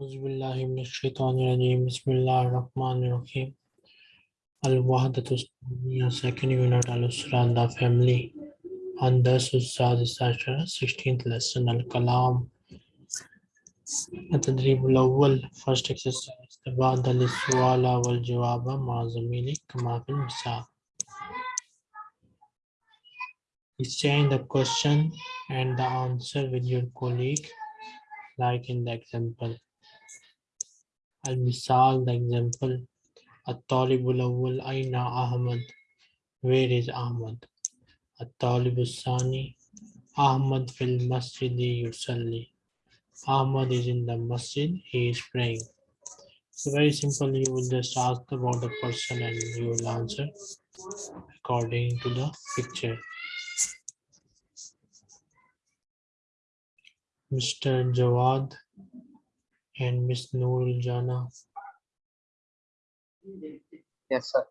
Auzubillahiminash-shaytanir-rajim. Bismillahir-rahmanir-rahim. Al-Wahdatus second unit Al-Usra the family. And thus Ustad Sasha, 16th lesson Al-Kalam. التدريب الأول first exercise تبادل السؤال والجواب مع زميلك كما في المثال Exchange the question and the answer with your colleague like in the example. Al-Misal, the example. At-Talibul Awwal, Aina Ahmad, where is Ahmad? At-Talibul Sani, Ahmad fil Masjidi Yusalli. Ahmad is in the masjid, he is praying. So very simple, you will just ask about the person and you will answer according to the picture. Mr. Jawad and Ms. Noor Jana. Yes, sir.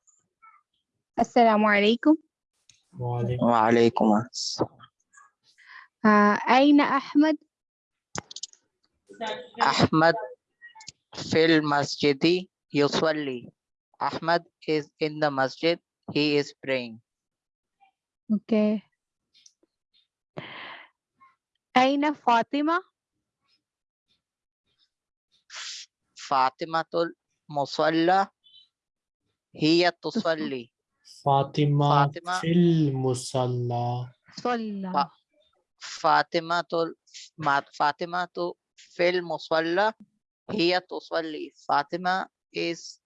Assalamu alaikum. Wa alaikum assalam. Uh, Aina Ahmad? Ahmad fil masjidi Usually, Ahmad is in the masjid. He is praying. Okay. Aina Fatima? Fatimatul Musalla Hiya Tusalli. Fatima, Fatima fil Musalla. Musalla. Fa Fatima tul Fatima to fil Musalla Hiya Tusalli. Fatima is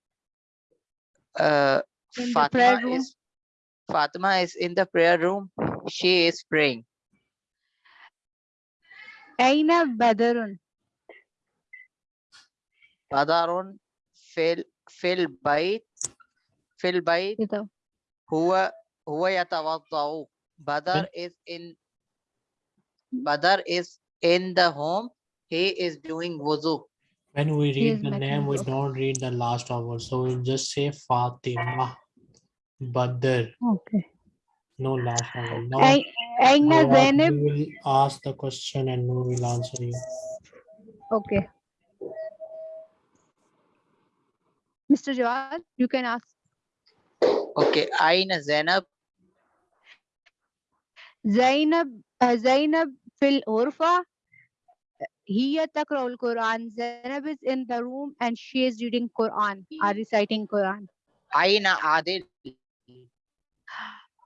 uh, Fatima is Fatima is in the prayer room. She is praying. Aina Badarun. بدر في ال- في البيت في البيت كده. هو هو يتوضأ بدر is in Badar is in the home he is doing wuzu When we He read is the making name, we wudu. don't read the last vowel. So we just say Fatima, Badr, أوكي no last vowel. Now, أي- أين Jawad, زينب؟ we will ask the question and we will answer you. أوكي Mr. Jawad, you can ask. Okay, Aina Zainab. Zainab, uh, Zainab fil urfa. Hiya takra Quran. Zainab is in the room and she is reading Quran, Are reciting Quran. Aina Adil.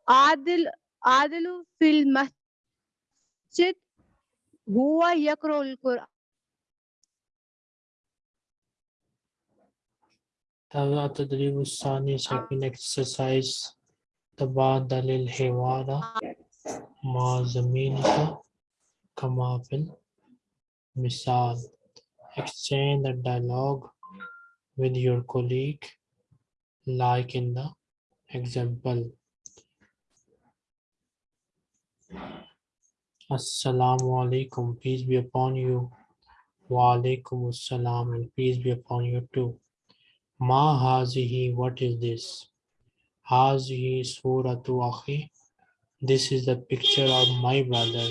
Adil, Adilu fil masjid. Huwa yakra Quran. هذا التدريب الثاني second exercise تبادل الحوار مع زميلك كما في المثال exchange the dialogue with your colleague like in the example Assalamu alaikum peace be upon you wa alaikum assalam and peace be upon you too Ma hazihi, what is this? Hazihi suratu akhi. This is the picture of my brother.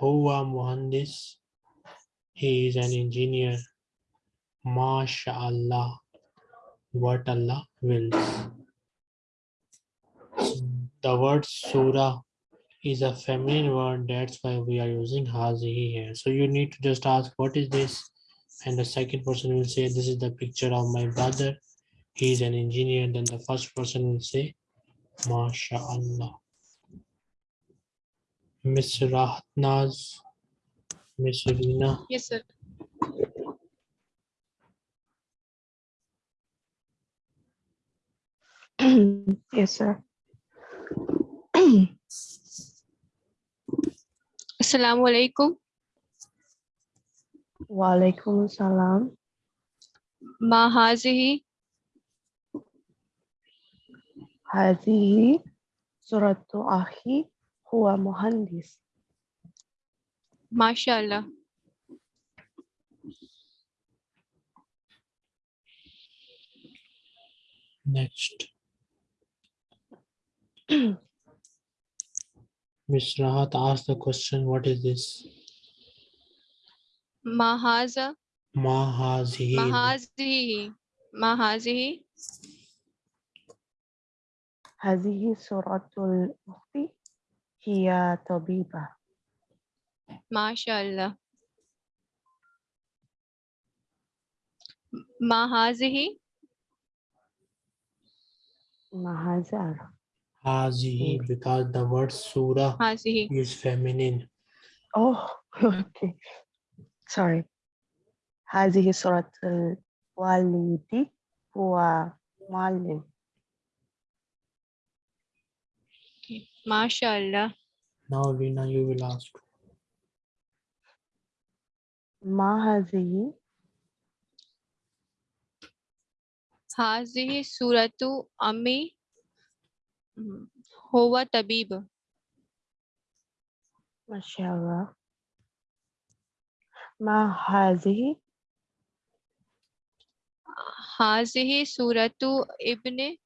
Huwa muhandis. He is an engineer. MashaAllah. What Allah wills. The word surah is a feminine word. That's why we are using hazihi here. So you need to just ask, what is this? And the second person will say this is the picture of my brother he is an engineer then the first person will say mashallah miss rahatnaz miss Rina Yes, sir. yes, sir. Assalamu alaikum. Walaikum salam. Mahazihi. Hazihi suratu ahi huwa muhandis. MashaAllah. Next. Miss Rahat asked the question, what is this? Ma haza. Ma hazihi. Mahazihi. Mahazihi. هذه صورة الأخت هي طبيبة MashaAllah. Mahazihi. مهزار Hazihi because the word surah Hazihi. is feminine. Oh, okay. Sorry. هذه صورة الوالد هو معلم MashaAllah. Now Rina, you will ask. ما هذه Hazihi suratu Ami. mm, Huwa tabib. ما شاء الله ما هذه Hazihi suratu Ibn.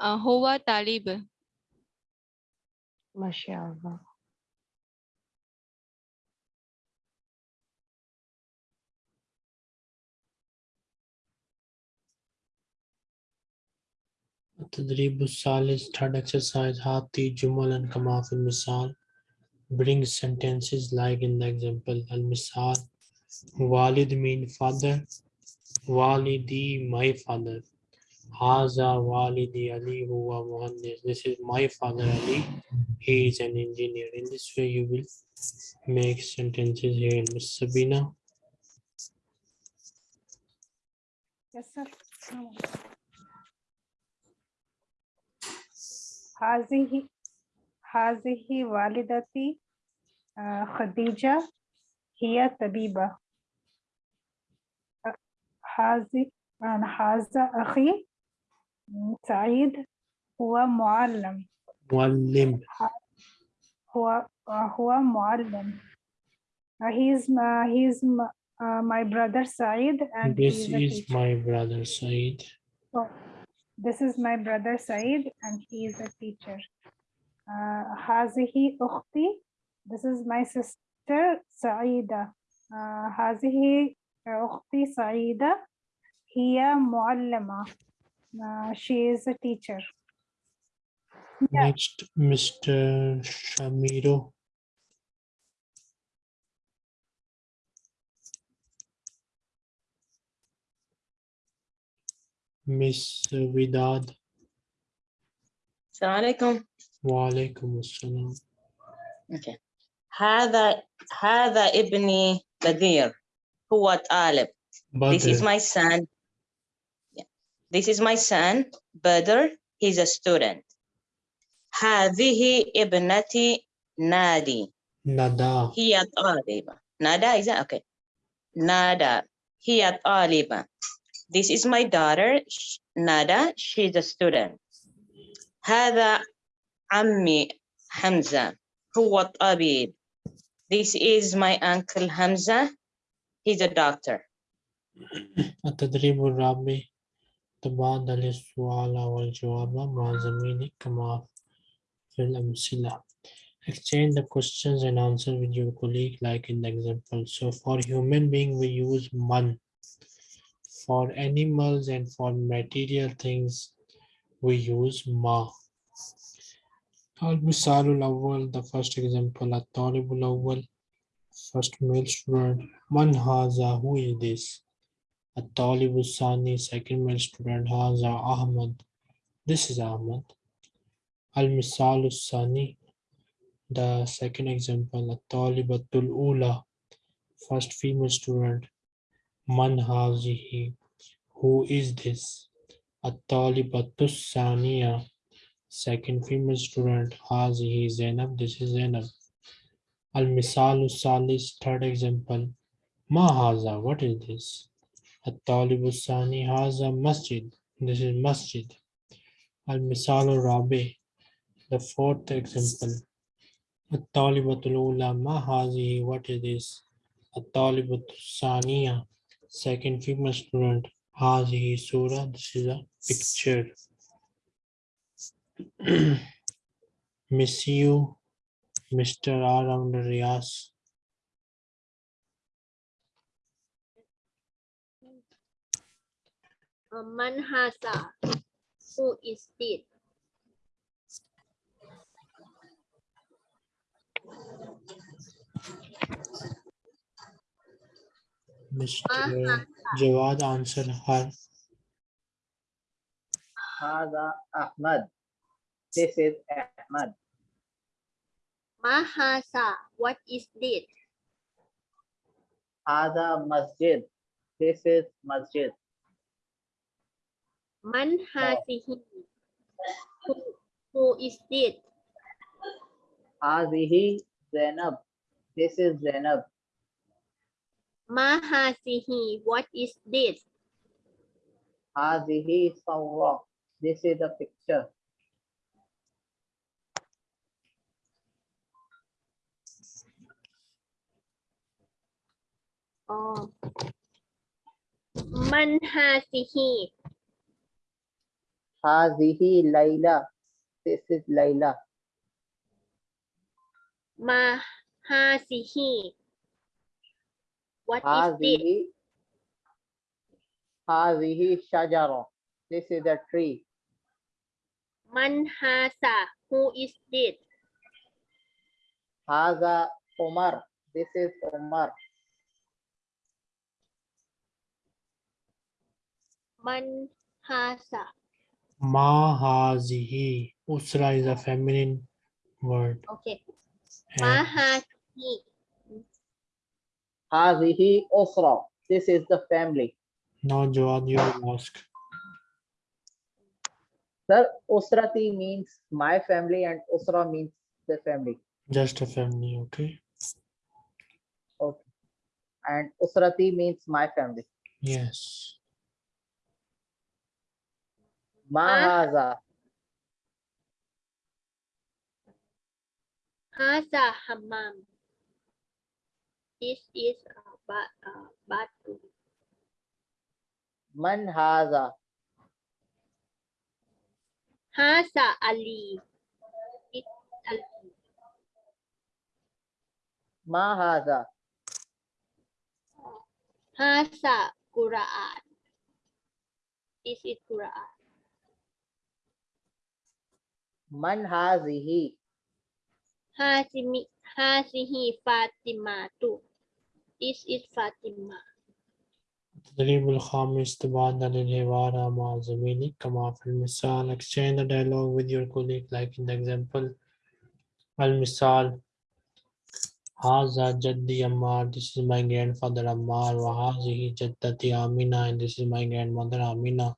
uh, Huwa talib. ما شاء الله التدريب الثالث third exercise هاتي جملا كما في المثال bring sentences like in the example المثال والد mean father والدي my father هذا والدي علي هو مهندس this is my father Ali he is an engineer in this way you will make sentences here Miss Sabina Yes, sir. هذه هذه والدتي آه، خديجة هي طبيبة أ- هذه آه، هذا أخي م، سعيد هو معلم معلم هو آه، هو معلم Uh, he is my, he is my, uh, my brother Saeed and he this is a is teacher. my brother Said So, this is my brother Saeed and he is a teacher. Uh, هذه أختي. This is my sister Saida. Uh, هذه أختي سعيدة. هي معلمة. Uh, she is a teacher. Yeah. next Mr. Shamiro Miss Vidad السلام عليكم Walaikum Assalam أوكي هذا هذا ابني بدير هو طالب this is Badr my son Yeah. this is my son بدر he's a student هذه ابنتي نادي Nada هي طالبة نادا is that okay نادا هي طالبة this is my daughter sh- نادا she's a student هذا عمي حمزة هو طبيب this is my uncle Hamza he's a doctor التدريب الرابع تبادل السؤال والجواب مع زميلك كما في الأمثلة Exchange the questions and answer with your colleague like in the example. So for human being we use man. For animals and for material things we use ma. المثال الأول the first example الطالب الأول first male student one Haza, who is this? A Talibu second male student Haza Ahmad. This is Ahmad. Al Misal the second example, a Talibatul Ula, first female student. Man Hazihi, who is this? A Talibatus Saniya, second female student Hazihi Zainab. This is Zainab. Al-Misal Usali's third example. mahaza. what is this? At-Talibusani haza masjid. This is masjid. Al-Misal Rabi, the fourth example. At-Talibatul mahazi. what is this? At talibusaniya second female student. Hazihi surah, this is a picture. Miss you. Mr. R. Amr Riaz. Manhasa, who is it? Mr. Jawad answered her. Hada Ahmad. This is Ahmad. Mahasa, what is this? Hada masjid. This is masjid. Man. Who, who is this? Hazihi Zainab. This is Zainab. Mahasihi, what is this? Hazihi Sawra. This is a picture. มันฮาซิฮี Hazihi Laila. This is Laila. มาฮาซิฮี What is this? Hazihi. Hazihi Shajara. This is a tree. มันฮาซา Who is this? Haza Omar. This is Omar. Manhasa. Mahazihi. Usra is a feminine word. Okay. Mahazihi. Hazihi usra. This is the family. No, Joad, you mosque. Sir, usrati means my family and usra means the family. Just a family, okay. Okay. And usrati means my family. Yes. Ma Ah. haza. Hammam. This is a ba uh, bathroom. Man haza. Hasa Ali. It Ali. Ma haza. Quran. This is Quran. Man hazihi. Hasimi Hasihi Fatimatu. This is Fatima. التدريب الخامس تبادل الحوار مع زميلك كما في المثال exchange the dialogue with your colleague like in the example المثال هذا جدي Ammar this is my grandfather Ammar وهذه جدتي Amina and this is my grandmother Amina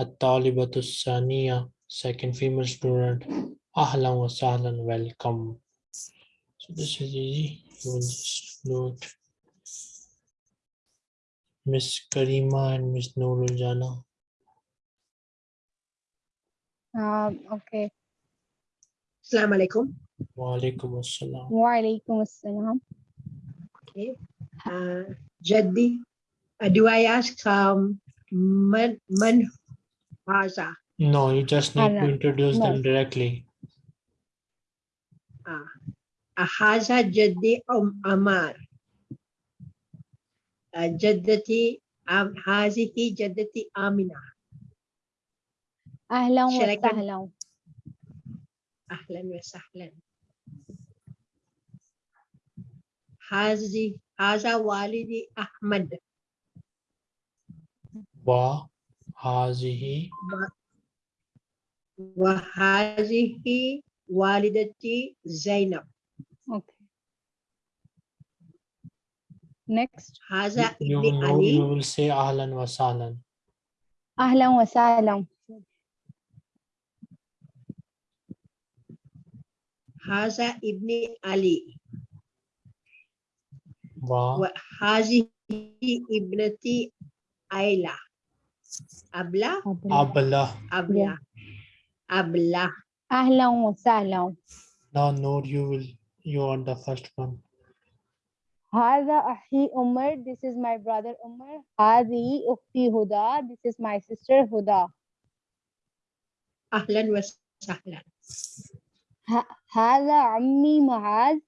الطالبة الثانية second female student. Ahlan wa sahlan welcome. So this is easy. You will just note miss karima and miss nurul jana um okay. Assalamu alaikum. Wa alaikum assalam. Wa alaikum assalam. Okay. Uh jaddi uh, do i ask um man man haza no, you just need to introduce no. them directly. Uh, haza Jaddi um, Amar. Jaddati um, hazihi Jaddati Amina. Ahlan wa Shall I con- sahlan. وهذه والدتي زينب. Okay. Next. هذا you, ابن you, علي. will say أهلا وسهلا. أهلا وسهلا. هذا ابن علي. وهذه ابنتي أيلا. أبلا؟ أبلا. أبلا, أبلا. habla. Ahlan wa sahlan. Now, Noor, you will you are the first one. Hada ahi Umar. This is my brother Umar. Hadi ukti Huda. This is my sister Huda. Ahlan wa sahlan. Hada ammi Mahaz.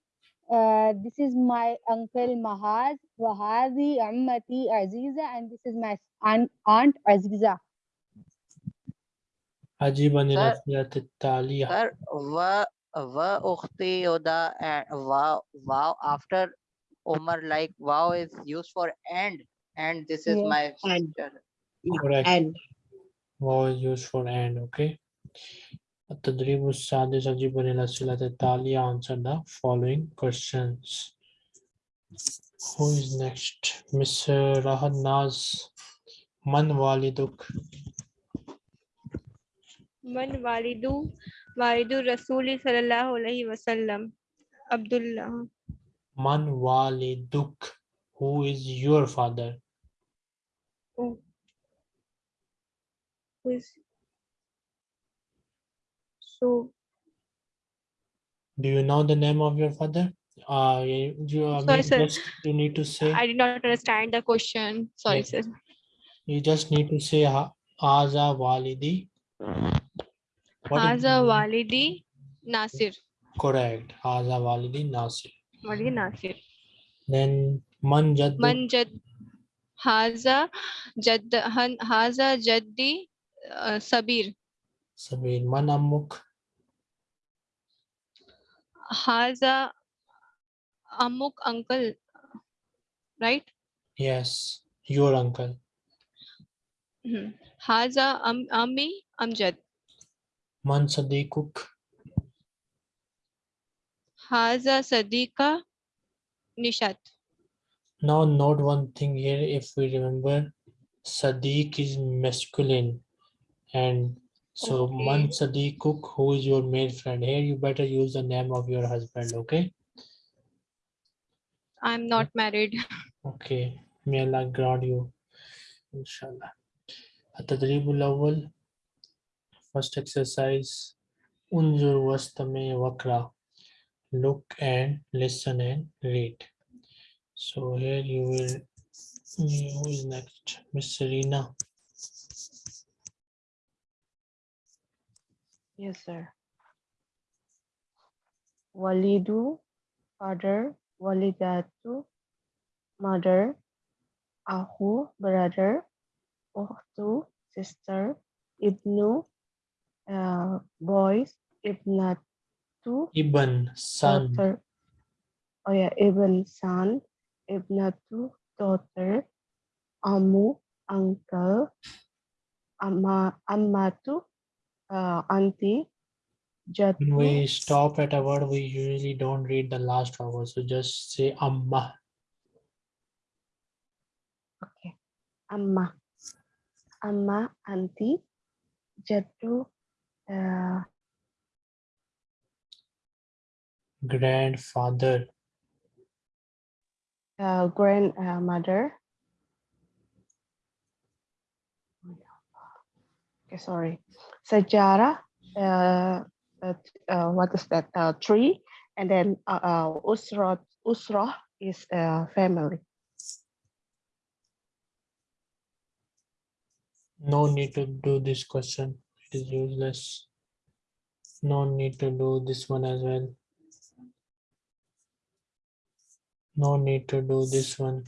Uh, this is my uncle Mahaz. Wahadi ammati Aziza, and this is my aunt, aunt Aziza. أجيبني Sir. الأسئلة التالية Sir, wa wa ukhti yoda and wow wow after Umar like wow is used for and and this is Yes. my And. sister. Correct. And واو is used for and okay التدريب السادس أجيبني الأسئلة التالية answer the following questions who is next Miss Rahat Naz من والدك मन वालिदू वालिदू रसूल सल्लल्लाहु अलैहि वसल्लम Abdullah. Man waliduk who is your father? Oh. who is so do you know the name of your father? Uh you, uh, sorry, sir. Just, you need to say. I did not understand the question. Sorry yes. sir. You just need to say aza walidi. Haza walidi Nasir. correct Aza Walidi Nasir Walidi Nasir. then Man Jaddu Man jad Haza Haza Jaddi uh, Sabir. Sabir Man Ammuk Haza Amuk uncle. Right? Yes, your uncle. Mhm. Haza Am Ami Amjad. Man Sadiquk. Haza Sadiqa Nishat. Now note one thing here, if we remember, Sadiq is masculine. And so Man Okay. Sadiquk, who is your male friend? Here you better use the name of your husband, okay? I'm not married. Okay, may Allah grant you, inshallah. التدريب الأول First exercise, unzur vastame vakra. Look and listen and read. So here you will, who is next? Miss Serena. Yes, sir. Walidu, father, walidatu, mother, ahu, brother, uhtu, sister, ibnu, uh, boys, ibnatu, Ibn son daughter. Oh yeah, ibn, son, If not ibnatu, daughter, amu, uncle, amma, ammatu, uh, auntie, when we stop at a word we usually don't read the last vowel so just say amma Okay. Amma. Amma, auntie, jattu, uh, grandfather uh, grandmother. Okay, sorry. Sejarah, uh, uh, uh, what is that? Uh, tree. And then uh, uh, usrah, usrah is uh, family. no need to do this question is useless no need to do this one as well no need to do this one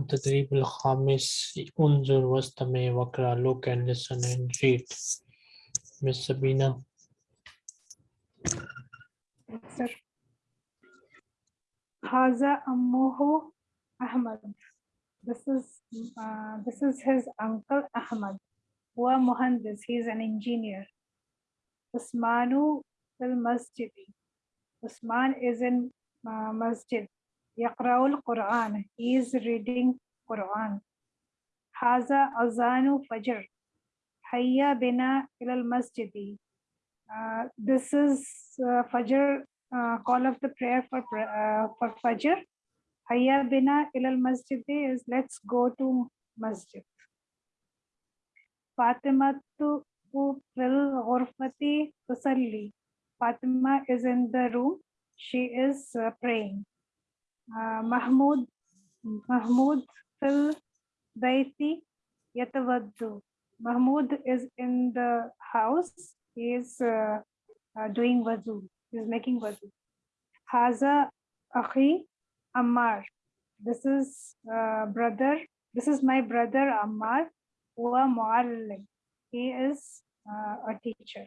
التدريب الخامس انظر واستمع واقرأ look and listen and read Miss Sabina Yes, sir. Haza Ammuhu Ahmad. This is uh, this is his uncle Ahmad. Huwa Muhandis. He is an engineer. Usmanu fil masjid. Usman is in uh, masjid. Yaqra'ul Quran. He is reading Quran. Haza Azanu Fajr. Hayya bina ilal masjidi. Uh, this is uh, Fajr, uh, call of the prayer for uh, for Fajr. Hayya bina ilal masjid is let's go to masjid. Fatima tu fil ghurfati tusalli. Fatima is in the room. She is uh, praying. Uh, Mahmud Mahmud fil bayti yatawaddu. Mahmud is in the house. He is uh, uh, doing wuzu. He's making wudu. Haza akhi Ammar. This is uh, brother. This is my brother Ammar. Huwa muallim. He is uh, a teacher.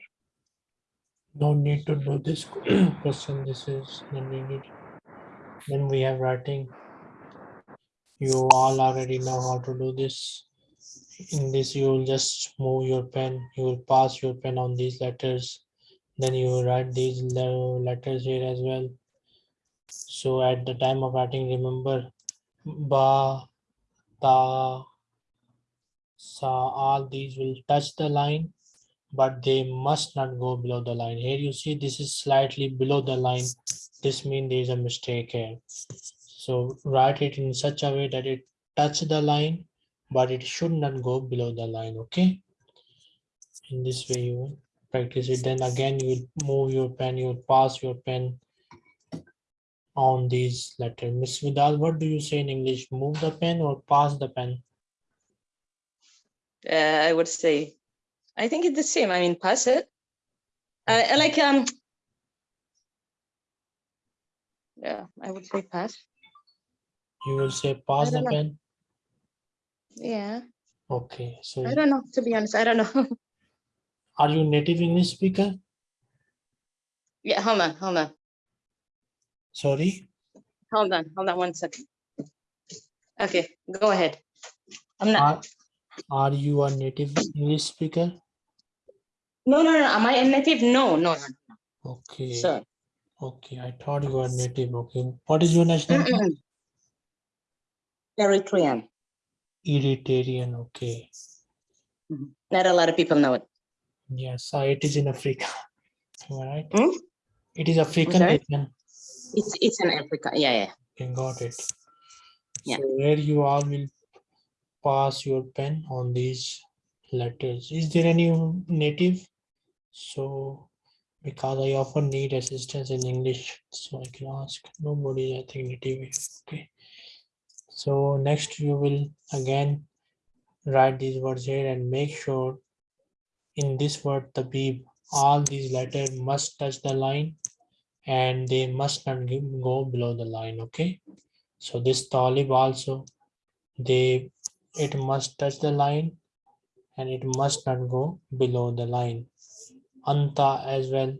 No need to do this question. This is not needed. Then we have writing. You all already know how to do this. In this, you will just move your pen. You will pass your pen on these letters. Then you write these letters here as well. So at the time of writing, remember ba, ta, sa, all these will touch the line but they must not go below the line. Here you see this is slightly below the line. This means there is a mistake here. So write it in such a way that it touch the line, but it should not go below the line, okay? In this way you practice it. Then again, you move your pen, you pass your pen on these letters. Miss Vidal, what do you say in English? Move the pen or pass the pen? Uh, I would say, I think it's the same. I mean, pass it. Uh, I like um. Yeah, I would say pass. You will say pass the know. pen? Yeah, Okay, so I don't know. To be honest, I don't know. are you native English speaker? yeah, hold on, hold on, Sorry? hold on, hold on one second. Okay, go ahead. I'm not. Are, are you a native English speaker? No, no, no. Am I a native? No, no, no. Okay, Sir. okay, I thought you were native, okay. What is your nationality? Eritrean. Eritrean, okay. Not a lot of people know it. Yes, uh, it is in Africa. I right? Hmm? It is African. It's it's in Africa. Yeah, yeah. Okay, got it. Yeah. So where you all will pass your pen on these letters. Is there any native? So because I often need assistance in English, so I can ask. Nobody, I think native. is Okay. So next you will again write these words here and make sure in this word the beep all these letters must touch the line and they must not go below the line okay? So this talib also they it must touch the line and it must not go below the line. Anta as well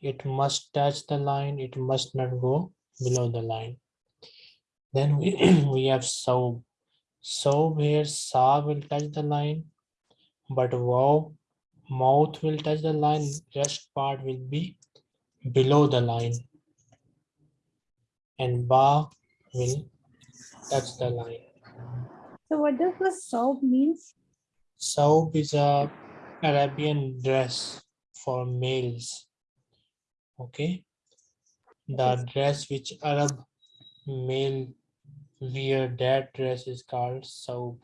it must touch the line it must not go below the line. Then we we have sob sob here sa will touch the line but wow mouth will touch the line rest part will be below the line and ba will touch the line So what does the soap means? Saub is a Arabian dress for males. Okay. The dress which Arab male wear, that dress is called saub.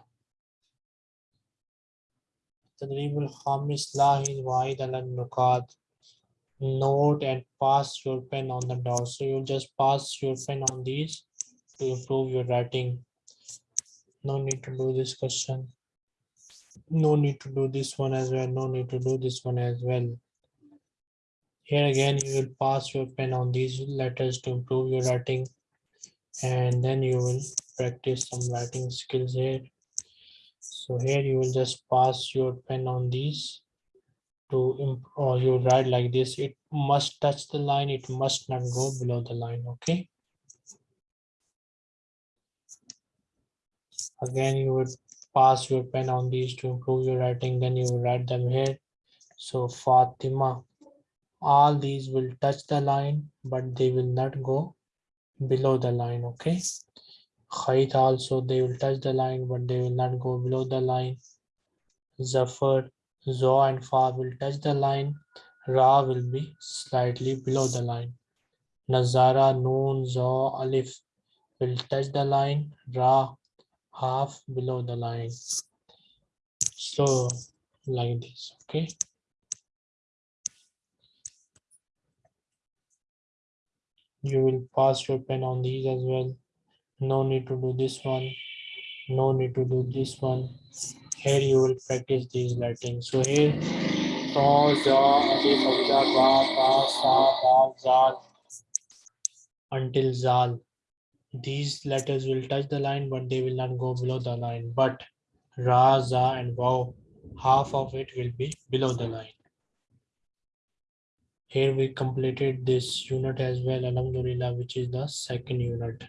تدريب الخامس لاحظ واحد على النقاط note and pass your pen on the dot so you just pass your pen on these to improve your writing. No need to do this question. No need to do this one as well. No need to do this one as well. Here again you will pass your pen on these letters to improve your writing. And then you will practice some writing skills here. So here you will just pass your pen on these to or you write like this it must touch the line it must not go below the line okay? Again you would pass your pen on these to improve your writing then you write them here. So fatima all these will touch the line but they will not go below the line okay? Khayt also they will touch the line but they will not go below the line. Zafar zo and fa will touch the line ra will be slightly below the line nazara noon zo alif will touch the line ra half below the line. So like this, okay? You will pass your pen on these as well. No need to do this one. No need to do this one. Here you will practice these writing. So here Hamza, Ba, Sa, Zal. Until Zal. These letters will touch the line, but they will not go below the line. But Ra, Za, and Waw, half of it will be below the line. Here we completed this unit as well, Alhamdulillah, which is the second unit.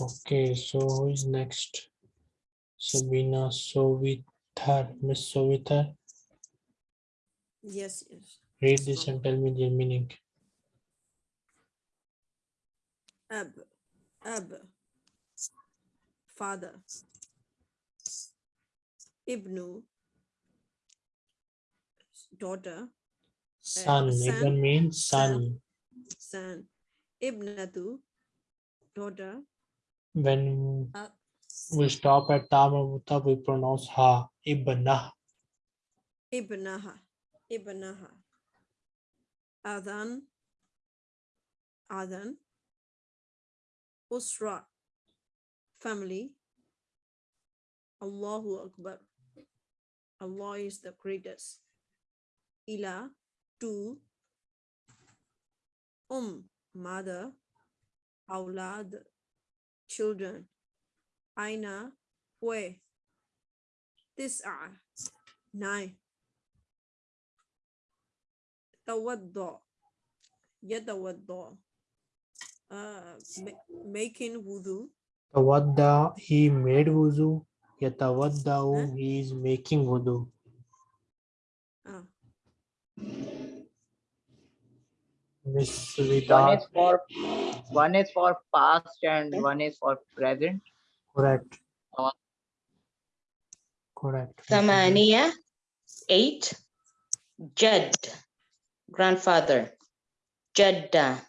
Okay, so who is next? Sabina Sovithar, Miss Sovithar, Yes, yes. read this and tell me the meaning. Ab, ab, father. Ibnu, daughter, eh, Son, son, Ibn means son. son. Ibnatu, daughter. When Uh, we stop at ta marbuta, we pronounce ha, ibnah. Ibnaha, Ibnaha. Adhan, Adhan. Usra, family. Allahu Akbar. Allah is the greatest. Ila, to. Um, mother. Aulad, children. Aina, where? Tis'a, nine. Tawaddo, yatawaddo. Uh, ma- making wudu. Tawadda, he made wuzu. Yatawaddau, Huh? he is making wudu. One is for one is for past and okay. one is for present. Correct. Uh, Correct. Samania, eight. Jed, grandfather. Jeddah,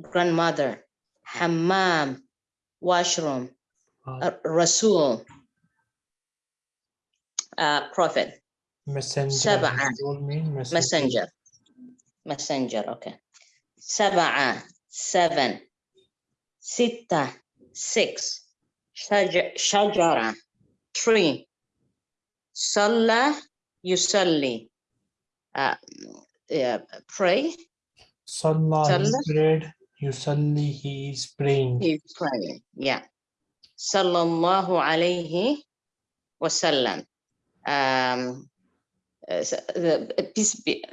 grandmother. Hammam, washroom. Uh, Rasul, uh, prophet. Messenger. seven messenger. messenger. Messenger, okay. سبعة seven ستة six شج- شجرة tree صلى يصلي uh, yeah, pray Salah, he Salah. prayed. Yusalli, he is praying. he's praying yeah صلى الله عليه وسلم um, uh, so the peace be,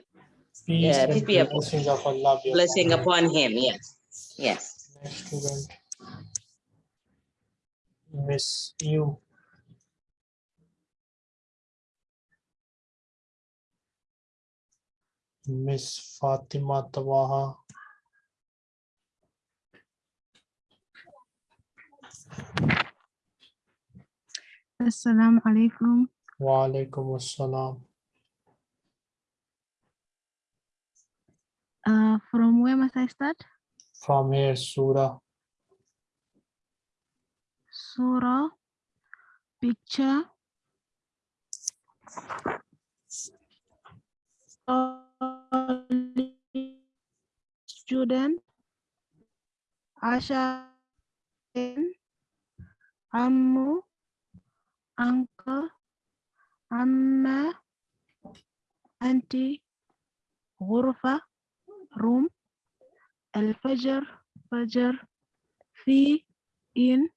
Peace Yeah, and peace be upon- blessings of Allah be blessing upon him. upon him yes yes Next student. Miss you. Miss Fatima Tawaha. Assalamu alaikum. Wa alaikum assalam. Uh, from where must I start? From here, Surah. Surah, picture. Student, Asha, Ammu, Uncle, Amma, Auntie, Gurva. Room. الفجر. فجر. في. in.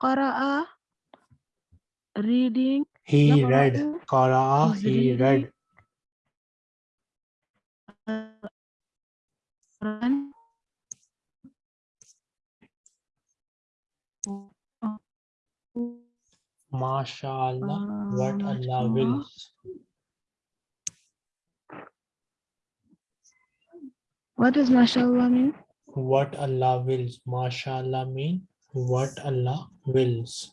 قرأ. reading. He read. is he read. MashaAllah, what Uh, Allah wills. What does mashallah mean? What Allah wills. MashaAllah mean what Allah wills.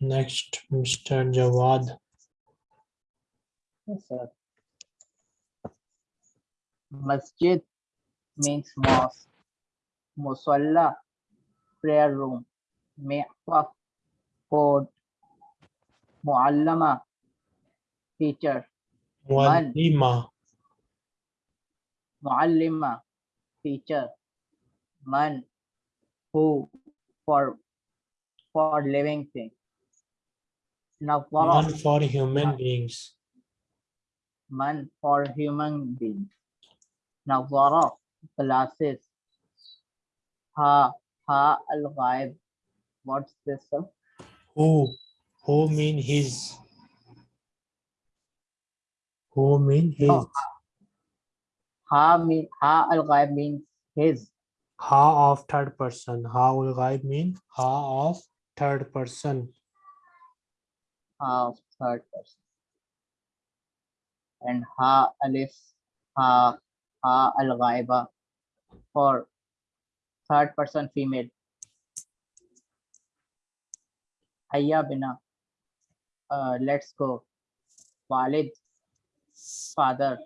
Next, Mr. Jawad. Yes, sir. Masjid means mosque. Musalla, prayer room. Mi'taf, code. Muallama, teacher. Muallima, Muallima, teacher. Man, who, for, for living thing. Nawara, None for human beings. man for human being. Nawara, glasses. Ha, ha al ghaib. What's this? sir? Who? Who mean his? Who mean his? Oh. Ha mean ha al ghaib means his. Ha of third person. Ha al ghaib mean ha of third person. Ha of third person. And ha alif ha ha al ghaiba for third person female. Hayya bina. Uh, let's go. Walid, father.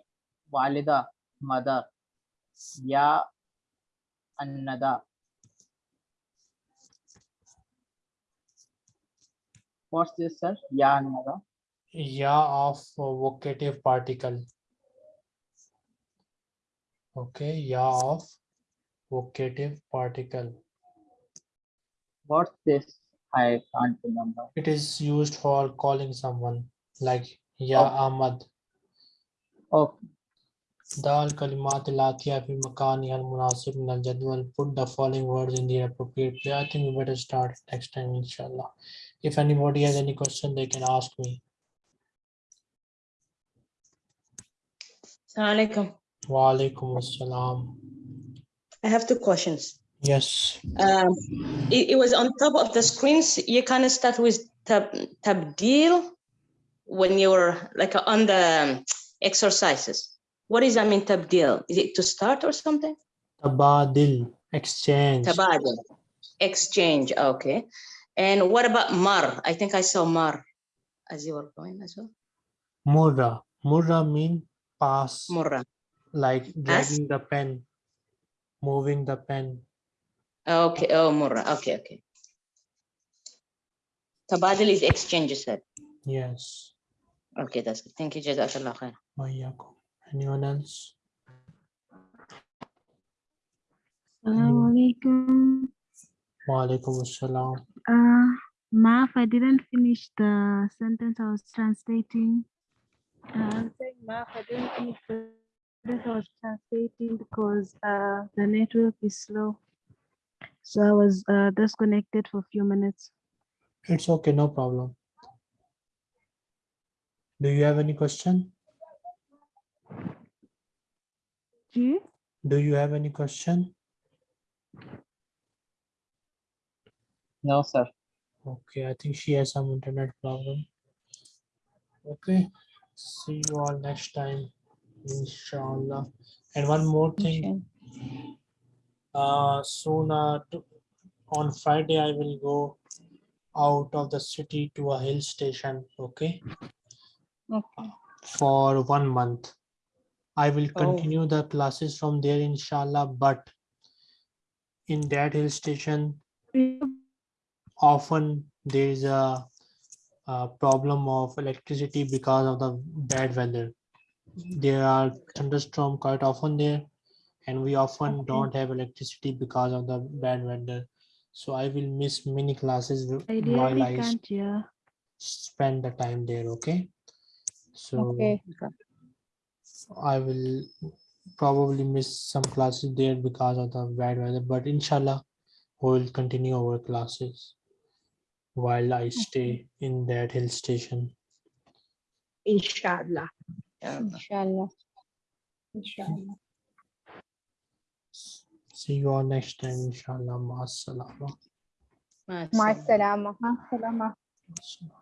Walida, mother. Ya annada. What's this, sir? Ya annada. Ya of vocative particle. Okay, ya of vocative particle. What's this? I can't remember. It is used for calling someone like Ya. Ahmad. Oh, Dal kalimat latiya fi makani al munasib min al jadwal. Put the following words in the appropriate place. I think we better start next time, inshallah. If anybody has any question, they can ask me. Assalamu alaikum. Wa alaikum assalam. I have two questions. Yes. Um, it, it was on top of the screens. You kind of start with tab, tabdil when you're like on the um, exercises. What that mean, tabdil? Is it to start or something? Tabadil, exchange. Tabadil. Exchange, okay. And what about mar? I think I saw mar as you were going as well. Murra. Murra mean pass, Murra. like dragging the pen, moving the pen. Okay, oh, murra. Okay, okay. Tabadil is exchange, you said. Yes. Okay, that's good. Thank you, Jazakallah khair. Anyone else? Assalamualaikum. Wa alaikum assalam. Uh, Maaf, I didn't finish the sentence I was translating. Uh, I'm saying Maaf, I didn't finish the sentence I was translating because uh, the network is slow. So I was uh, disconnected for a few minutes. It's okay, no problem. Do you have any question? Do you? Do you have any question? no, sir. Okay, I think she has some internet problem. Okay, see you all next time, inshallah. And one more thing, uh, soon, uh, to- on Friday, I will go out of the city to a hill station, okay? Okay. For one month. I will Oh. continue the classes from there, inshallah, but in that hill station, often there is a, a problem of electricity because of the bad weather. There are thunderstorm quite often there, and we often Okay. don't have electricity because of the bad weather. So I will miss many classes I while I s- can't hear. spend the time there, okay? So Okay. I will probably miss some classes there because of the bad weather, but inshallah, we will continue our classes while I stay in that hill station. Inshallah. Inshallah. Inshallah. See you all next time, inshallah. Ma salama. Ma Ma salama. Salama. Assalam.